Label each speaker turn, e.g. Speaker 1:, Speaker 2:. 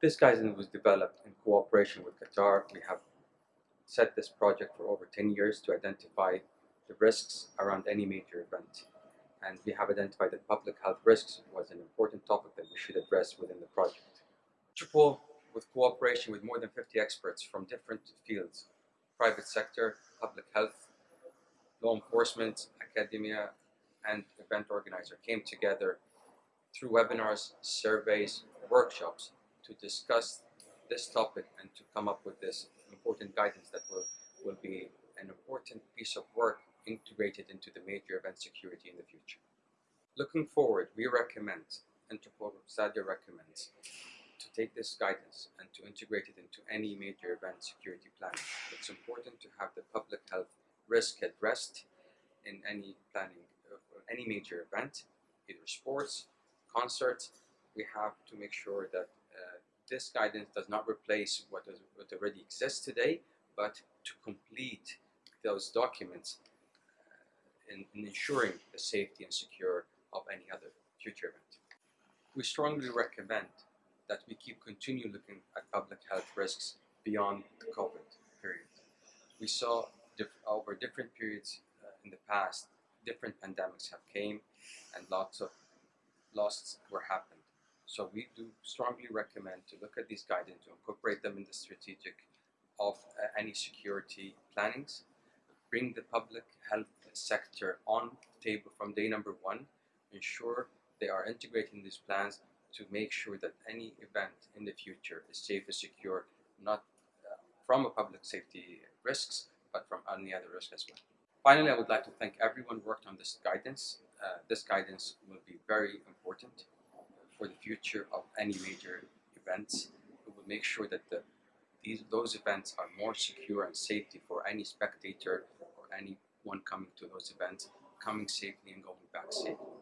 Speaker 1: This guidance was developed in cooperation with Qatar. We have set this project for over 10 years to identify the risks around any major event. And we have identified that public health risks was an important topic that we should address within the project. Interpol, with cooperation with more than 50 experts from different fields, private sector, public health, law enforcement, academia, and event organizer came together through webinars, surveys, workshops to discuss this topic and to come up with this important guidance that will, will be an important piece of work integrated into the major event security in the future. Looking forward, we recommend, Interpol Stadia recommends, to take this guidance and to integrate it into any major event security planning. It's important to have the public health risk addressed in any planning of any major event, either sports, concerts. We have to make sure that this guidance does not replace what, is, what already exists today, but to complete those documents uh, in, in ensuring the safety and secure of any other future event. We strongly recommend that we keep continue looking at public health risks beyond the COVID period. We saw diff over different periods uh, in the past, different pandemics have came and lots of losses were happened. So we do strongly recommend to look at these guidance, to incorporate them in the strategic of uh, any security plannings, bring the public health sector on the table from day number one, ensure they are integrating these plans to make sure that any event in the future is safe and secure, not uh, from a public safety risks, but from any other risk as well. Finally, I would like to thank everyone who worked on this guidance. Uh, this guidance will be very important for the future of any major events. It will make sure that the, these, those events are more secure and safety for any spectator or anyone coming to those events, coming safely and going back safely.